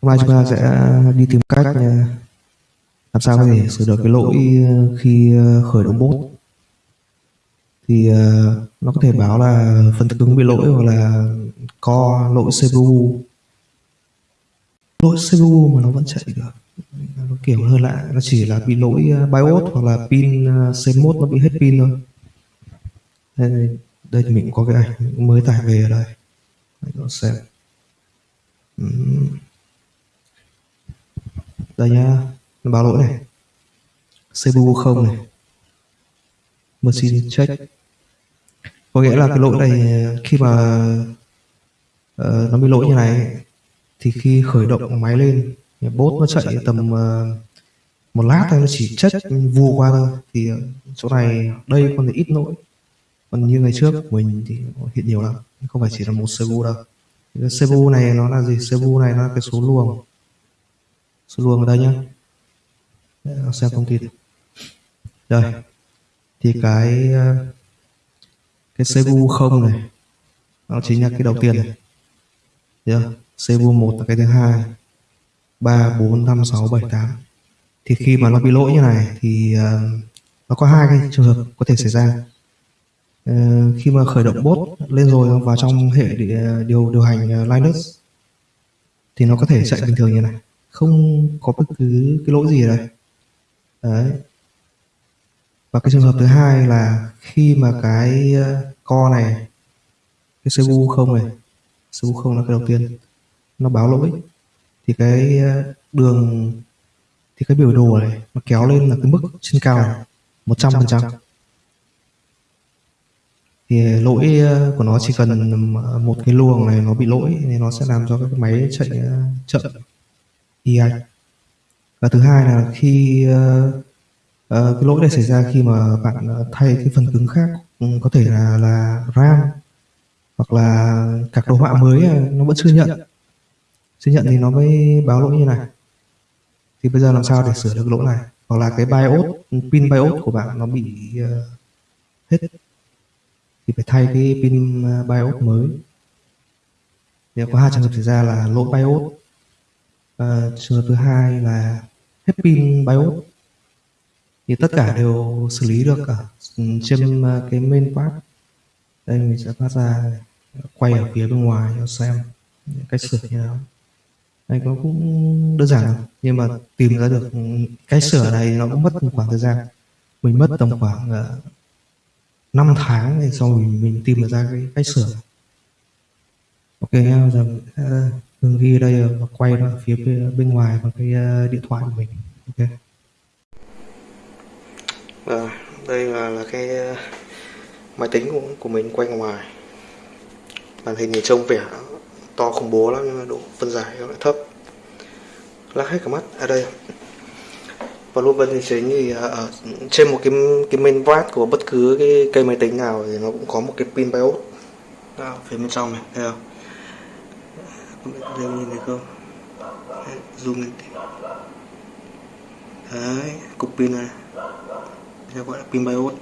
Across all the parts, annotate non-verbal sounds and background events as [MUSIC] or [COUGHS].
Hôm nay chúng ta sẽ đi tìm cách ờ, làm sao có thể sửa được cái lỗi ờ, khi ờ, khởi động bot. Thì nó có thể báo là phần cứng bị lỗi hoặc là co lỗi CPU lỗi CPU mà nó vẫn chạy được. Nó kiểu hơi lạ, nó chỉ là bị lỗi BIOS hoặc là pin C1 nó bị hết pin thôi đây, thì mình có cái ảnh mới tải về ở đây. Anh cho xem. Đây nhá nó báo lỗi này. CPU không này. Machine check. Có nghĩa là cái lỗi này khi mà uh, nó bị lỗi như này thì khi khởi động máy lên bot nó chạy tầm uh, một lát thôi nó chỉ chất vù qua thôi. Thì ờ, chỗ này đây còn ít lỗi còn như ngày trước mình thì hiện nhiều lắm. Không phải chỉ là một CPU đâu. Cái CPU này nó là gì? CPU này nó là cái số luồng. Số luồng ở đây nhá. Để xem thông tin đây. Thì cái ờ, cái CPU không này nó chính là cái đầu tiên này. Yeah. chưa? CPU 1 là cái thứ hai. 3, 4, 5, 6, 7, 8 thì khi mà nó bị lỗi như này thì ờ, nó có hai cái trường hợp có thể xảy ra. Ờ, khi mà khởi động bot lên rồi vào trong hệ điều điều hành ờ, Linux, thì nó có thể chạy bình thường như này. Không có bất cứ cái lỗi gì ở đây. Đấy. Và cái trường hợp thứ hai là khi mà cái ờ, co này, cái CPU không này CPU không là cái đầu tiên, nó báo lỗi, thì cái đường, thì cái biểu đồ này nó kéo lên là cái mức trên cao này 100% thì lỗi ờ, của nó chỉ cần một cái luồng này nó bị lỗi thì nó sẽ làm cho cái máy chạy ờ, chậm. y ạch và thứ hai là khi ờ, ờ, cái lỗi này xảy ra khi mà bạn ờ, thay cái phần cứng khác ừ, có thể là là RAM hoặc là các đồ họa mới ờ, nó vẫn chưa nhận. Chưa nhận thì nó mới báo lỗi như này. Thì bây giờ làm sao để sửa được lỗi này? Hoặc là cái BIOS pin BIOS của bạn nó bị ờ, hết thì phải thay cái pin à, BIOS mới. Thì có hai trường hợp xảy ra là lỗi BIOS Ờ, trường hợp thứ hai là hết pin BIOS. Thì tất cả đều xử lý được ở ừ, trên à, cái main part. Đây mình sẽ phát ra quay ở phía bên ngoài cho xem cách sửa như nào. Đây nó cũng đơn giản lắm. nhưng mà tìm ra được ừ, cái sửa này nó cũng mất một khoảng thời gian. Mình mất tầm khoảng 5 tháng thì sau mình mình tìm được ra cái cách sửa. Ok nhá giờ mình sẽ ờ, ghi đây và quay ra phía bên ờ, ngoài bằng cái ờ, điện thoại của mình. Ok. À, đây là, là cái máy tính của, của mình quay ngoài. Màn hình thì trông vẻ to khủng bố lắm nhưng mà độ phân giải nó lại thấp. Lắc hết cả mắt. Ở đây và luôn vân thì chính thì ở trên một cái cái main board của bất cứ cái cây máy tính nào thì nó cũng có một cái pin BIOS. Đó, phía bên trong này thấy không? Đây nhìn thấy không? Zoom lên tí. đấy cục pin này. Đây gọi là pin BIOS.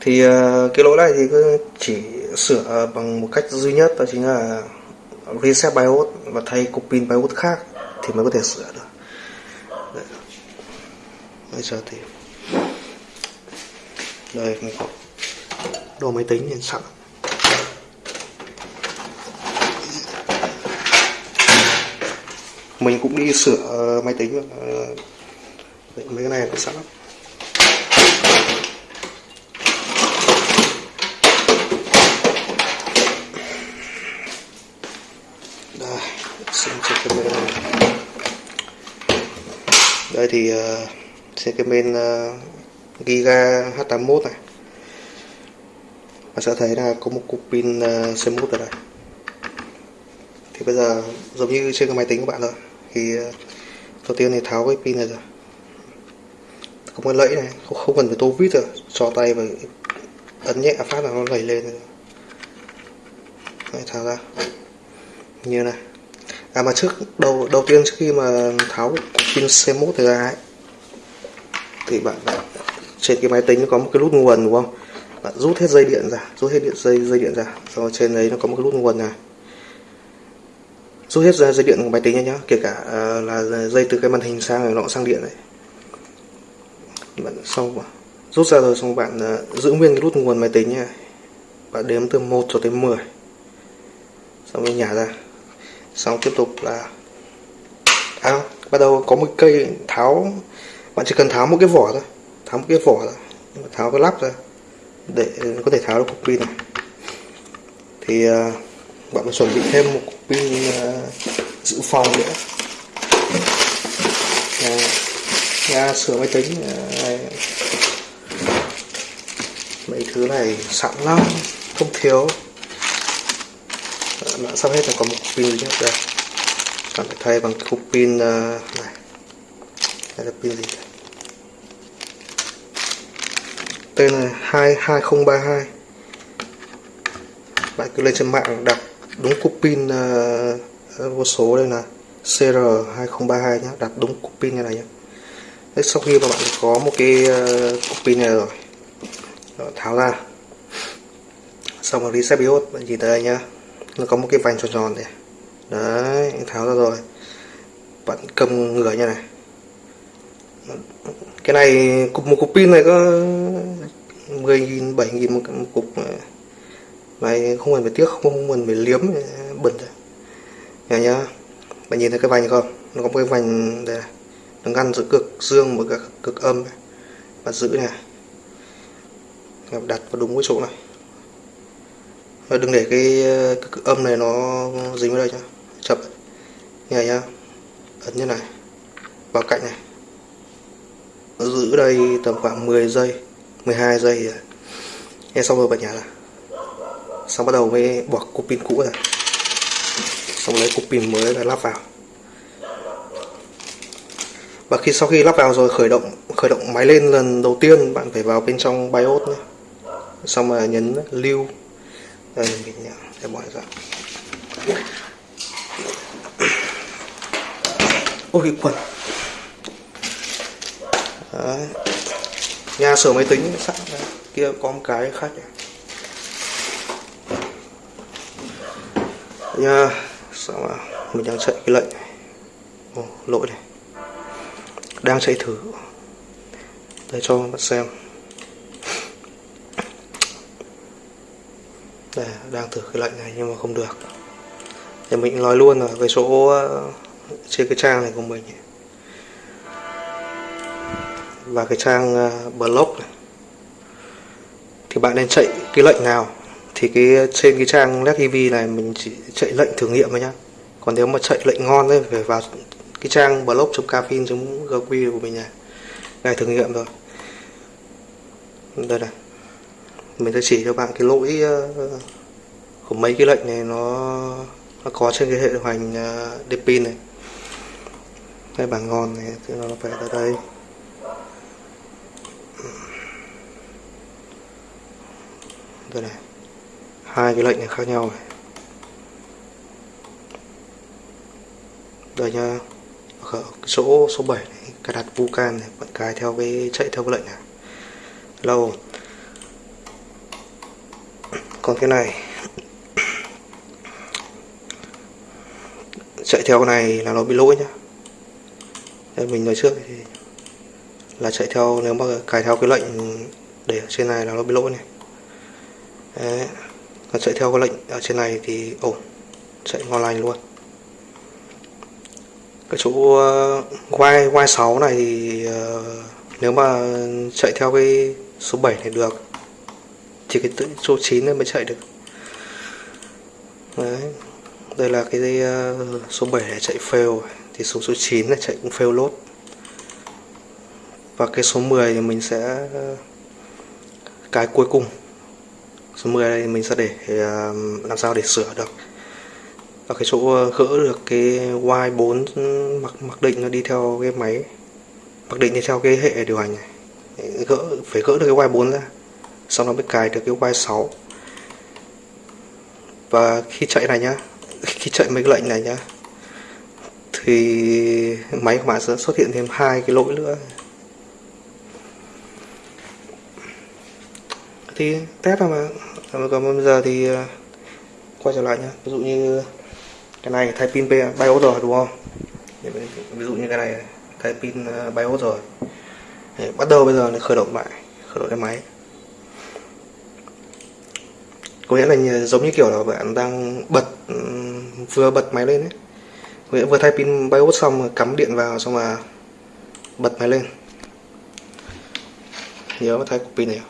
Thì ờ, cái lỗi này thì cứ chỉ sửa bằng một cách duy nhất đó chính là reset BIOS và thay cục pin BIOS khác thì mới có thể sửa được. Đấy. bây giờ thì đây mình có đồ máy tính hiện sẵn. Mình cũng đi sửa máy tính ờ, vậy mấy cái này cũng sẵn lắm đây xem trên cái bên này đây thì ờ, uh, sẽ cái bên uh, ờ, Giga H81 này. Bạn sẽ thấy là có một cục pin ờ, uh, C1 ở đây. Thì bây giờ giống như trên cái máy tính của bạn rồi. Thì uh, đầu tiên thì tháo cái pin này ra. Có cái lẫy này không, không cần phải tô vít rồi. Cho tay và ấn nhẹ phát là nó lẩy lên. Rồi. Đấy, tháo ra. Như này à mà trước đầu đầu tiên trước khi mà tháo pin C1 thì ra ấy thì bạn đã, trên cái máy tính nó có một cái nút nguồn đúng không? Bạn rút hết dây điện ra rút hết điện dây dây điện ra. Rồi trên đấy nó có một cái nút nguồn này. Rút hết ra dây điện của máy tính nhá kể cả uh, là dây từ cái màn hình sang nó sang điện đấy. Bạn xong rút ra rồi xong bạn uh, giữ nguyên cái nút nguồn máy tính nha bạn đếm từ 1 cho tới 10 xong rồi nhả ra xong tiếp tục là à, bắt đầu có một cây tháo bạn chỉ cần tháo một cái vỏ thôi. Tháo một cái vỏ thôi. Tháo cái lắp ra. Để có thể tháo được cục pin này. Thì à, bạn phải chuẩn bị thêm một cục pin à, dự phòng nữa. À, nhà sửa máy tính uh, mấy thứ này sẵn lắm. Không thiếu đã sắp hết là có một pin duy đây. Bạn phải thay bằng cục pin uh, này. Đây là pin gì? Đây? tên là 22032 bạn cứ lên trên mạng đặt đúng cục pin uh, vô số đây là CR2032 nhé. Đặt đúng cục pin như này nhé. Đấy, sau khi mà bạn có một cái uh, cục pin này rồi tháo ra. Xong rồi reset BIOS bạn nhìn tới đây nhá nó có một cái vành tròn tròn này. Đấy tháo ra rồi. Bạn cầm ngửa như này. Cái này cục một cục pin này có 10.000 7.000 một, một cục này không cần phải tiếc không, cần phải liếm bẩn rồi nhá nhá bạn nhìn thấy cái vành không? Nó có một cái vành đây này. Nó ngăn giữa cực dương với cực âm bạn giữ này. Đặt vào đúng cái chỗ này và đừng để cái, cái, âm này nó dính vào đây nhá. Chập nhá nhá. Ấn như này. Vào cạnh này. Giữ đây tầm khoảng 10 giây 12 giây nghe xong rồi bật nhả ra xong bắt đầu mới bỏ cục pin cũ ra. Xong lấy cục pin mới và lắp vào. Và khi sau khi lắp vào rồi khởi động khởi động máy lên lần đầu tiên bạn phải vào bên trong BIOS nhé xong mà nhấn lưu đây mình nhả để bỏ ra ôi quần. Đấy. nhà sửa máy tính sẵn kia có một cái khác nha sao mà mình đang chạy cái lệnh Ồ, lỗi này. Đang chạy thử. Để cho bạn xem. Đây đang thử cái lệnh này nhưng mà không được. Thì mình nói luôn là cái số ờ, trên cái trang này của mình và cái trang ờ, blog này. Thì bạn nên chạy cái lệnh nào? Thì cái ờ, trên cái trang LED TV này mình chỉ chạy lệnh thử nghiệm thôi nhá. Còn nếu mà chạy lệnh ngon ấy, phải vào cái trang blog.caffeine.gq của mình này. Ngày thử nghiệm rồi. Đây này mình sẽ chỉ cho bạn cái lỗi ờ, của mấy cái lệnh này nó, nó có trên cái hệ điều hành Deepin ờ, này. Cái bảng ngon này thì nó phải ở đây. Đây này hai cái lệnh này khác nhau này. Đây nha ở chỗ số 7 này cài đặt vulcan này bạn cài theo cái chạy theo cái lệnh này. Lâu còn cái này. Chạy theo cái này là nó bị lỗi nhá. Đây mình nói trước thì là chạy theo nếu mà cài theo cái lệnh để ở trên này là nó bị lỗi này. Đấy. còn chạy theo cái lệnh ở trên này thì ổn chạy ngon lành luôn. Cái chỗ uh, y y 6 này thì uh, nếu mà chạy theo cái số 7 này được chỉ cái số 9 này mới chạy được. Đấy. Đây là cái uh, số 7 này chạy fail thì số số 9 này chạy cũng fail lốt và cái số 10 thì mình sẽ ờ, cái cuối cùng. Số 10 này mình sẽ để ờ, làm sao để sửa được. Ở cái chỗ gỡ được cái Y4 ừ, mặc mặc định nó đi theo cái máy. Mặc định đi theo cái hệ điều hành này. Gỡ phải gỡ được cái Y4 ra xong nó mới cài được cái Y6 và khi chạy này nhá, khi chạy mấy cái lệnh này nhá, thì máy của bạn sẽ xuất hiện thêm hai cái lỗi nữa. Thì test thôi mà. Còn bây giờ thì à, quay trở lại nhá. Ví dụ như cái này thay pin BIOS rồi, đúng không? Ví dụ như cái này thay pin à, BIOS rồi. Bắt đầu bây giờ khởi động lại, khởi động cái máy có nghĩa là giống như kiểu là bạn đang bật vừa bật máy lên ấy. Nghĩa vừa thay pin BIOS xong rồi cắm điện vào xong mà bật máy lên. Nhớ thay cục pin này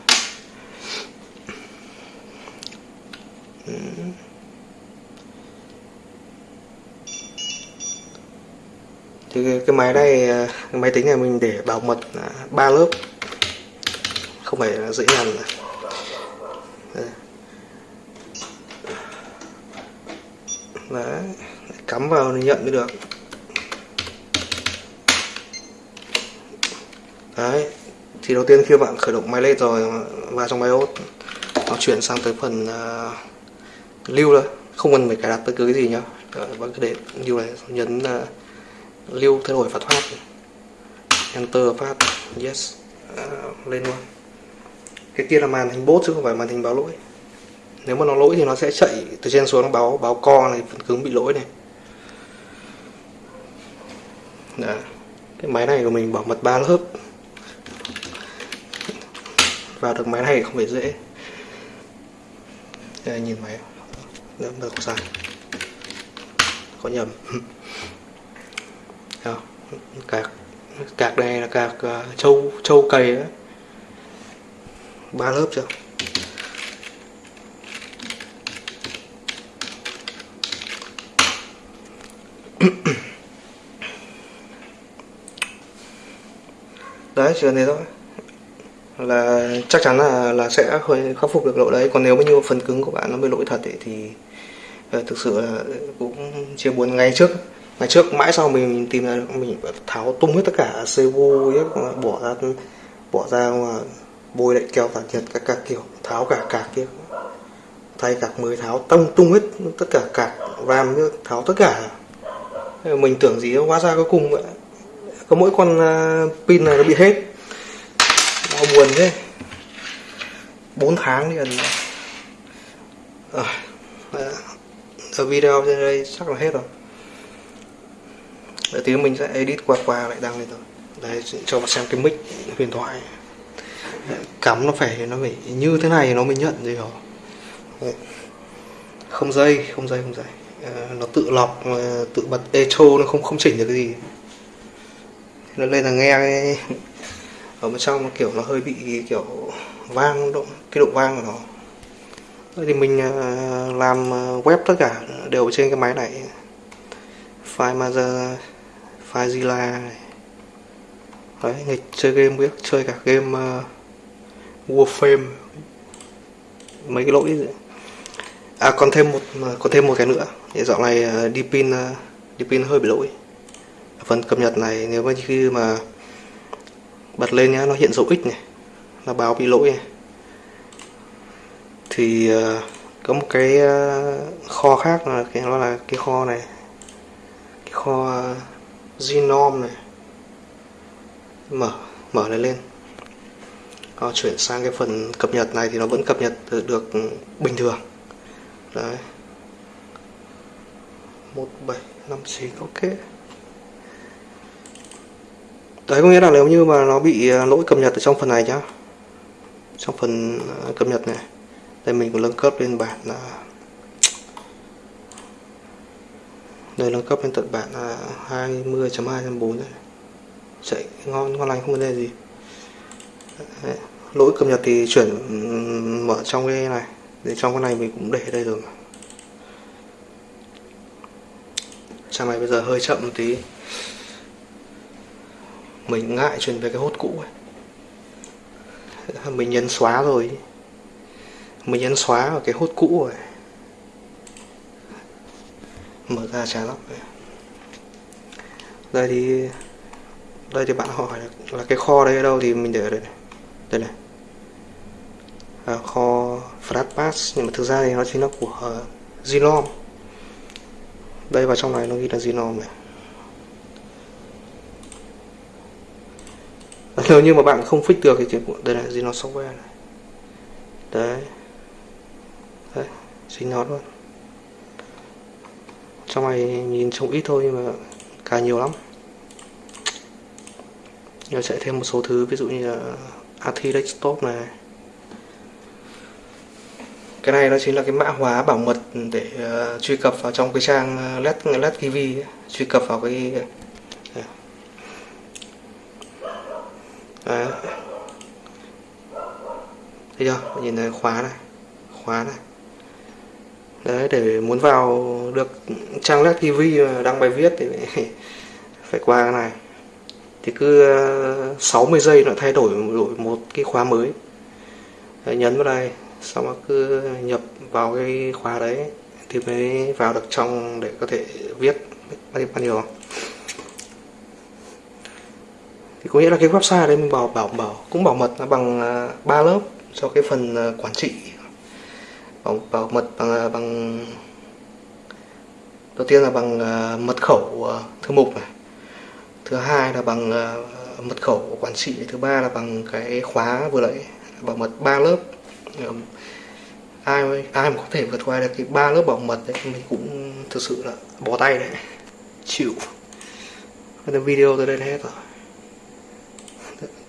thì cái, cái máy này cái máy tính này mình để bảo mật ba lớp. Không phải dễ dàng. Đấy cắm vào thì nhận mới được. Đấy thì đầu tiên khi bạn khởi động máy lên rồi vào trong BIOS nó chuyển sang tới phần uh, lưu thôi không cần phải cài đặt bất cứ cái gì nhá. Ờ, bạn cứ để lưu này nhấn uh, lưu thay đổi và thoát enter phát yes uh, lên luôn. Cái kia là màn hình bốt chứ không phải màn hình báo lỗi nếu mà nó lỗi thì nó sẽ chạy từ trên xuống nó báo báo co này phần cứng bị lỗi này. Đó. cái máy này của mình bảo mật ba lớp. Vào được máy này không phải dễ. Đây, nhìn máy. Đỡ được sai. Có nhầm. [LAUGHS] Đó. cạc. Cạc này là cạc uh, châu châu cầy đó ba lớp chưa? [COUGHS] đấy chuyện này thế thôi. Là chắc chắn là là sẽ khắc phục được lỗi đấy. Còn nếu mà như phần cứng của bạn nó bị lỗi thật ấy, thì uh, thực sự là cũng chia buồn. Ngày trước ngày trước mãi sau mình, tìm ra mình tháo tung hết tất cả CPU bỏ ra bỏ ra mà bôi lại keo tản nhiệt các các kiểu tháo cả cạc kia. Thay cạc mới tháo tung tung hết tất cả cạc ram tháo tất cả mình tưởng gì hóa ra cuối cùng vậy. Có mỗi con à, pin này nó bị hết. Đau buồn thế. 4 tháng liền ờ, à, ở video trên đây chắc là hết rồi. Để tí mình sẽ edit qua qua lại đăng lên rồi đấy cho bạn xem cái mic huyền thoại. Cắm nó phải nó phải như thế này nó mới nhận gì hả không dây không dây không dây. Ờ, nó tự lọc ờ, tự bật echo nó không không chỉnh được cái gì. Nó lên là nghe. Cái, ở bên trong nó kiểu nó hơi bị kiểu vang độ cái độ vang của nó. Thì mình ờ, làm web tất cả đều trên cái máy này. File mother file Zilla này. Đấy nghịch chơi game biết chơi cả game uh, Warframe. Mấy cái lỗi gì. à còn thêm một còn thêm một cái nữa thì dạo này ờ, đi pin ờ, đi pin hơi bị lỗi. Phần cập nhật này nếu mà khi mà bật lên nhá, nó hiện dấu x này là báo bị lỗi này. Thì ờ, có một cái kho khác là cái, nó là cái kho này, cái kho genome này. Mở mở này lên. Chuyển sang cái phần cập nhật này thì nó vẫn cập nhật được bình thường. Đấy một bảy năm chín, ok. Đấy, có nghĩa là nếu như mà nó bị à, lỗi cập nhật ở trong phần này nhá. Trong phần à, cập nhật này. Đây, mình có nâng cấp lên bản là đây, nâng cấp lên tận bản là 20.2.4 này. Chạy ngon ngon lành, không vấn đề gì. Đấy. lỗi cập nhật thì chuyển ừ, mở trong cái này. Để trong cái này mình cũng để đây rồi xe này bây giờ hơi chậm một tí. Mình ngại chuyển về cái hốt cũ ấy. mình nhấn xóa rồi. Mình nhấn xóa ở cái hốt cũ rồi. Mở ra chán lắm đây thì đây thì bạn hỏi là, là cái kho đây ở đâu thì mình để ở đây này. Đây này. À, kho Flatpass nhưng mà thực ra thì nó chính là của uh, Zilom đây, vào trong này nó ghi là genome này nếu như mà bạn không fix được thì đây là genome software này. Đấy. Đấy dính nó luôn. Trong này nhìn trông ít thôi nhưng mà cả nhiều lắm. Nhờ sẽ thêm một số thứ, ví dụ như là AT Desktop này cái này nó chính là cái mã hóa bảo mật để uh, truy cập vào trong cái trang Let Let TV truy cập vào cái ờ, Đấy. thấy chưa? Nhìn thấy khóa này khóa này. Đấy để muốn vào được trang Let TV đăng bài viết thì [LAUGHS] phải qua cái này. Thì cứ ờ, 60 giây nó thay đổi đổi một cái khóa mới. Đấy, nhấn vào đây xong rồi cứ nhập vào cái khóa đấy thì mới vào được trong để có thể viết bao nhiêu bao nhiêu thì có nghĩa là cái website đấy mình bảo bảo bảo cũng bảo mật là bằng à, ba lớp cho cái phần à, quản trị. Bảo, bảo mật bằng à, bằng đầu tiên là bằng mật khẩu thư mục này. Thứ hai là bằng mật khẩu quản trị. Thứ ba là bằng cái khóa vừa nãy bảo mật ba lớp. Um, ai ai mà có thể vượt qua được cái ba lớp bảo mật đấy, mình cũng thực sự là bỏ tay đấy. Chịu. Cái video tới đây hết rồi.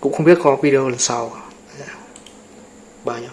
Cũng không biết có video lần sau dạ. bao nhiêu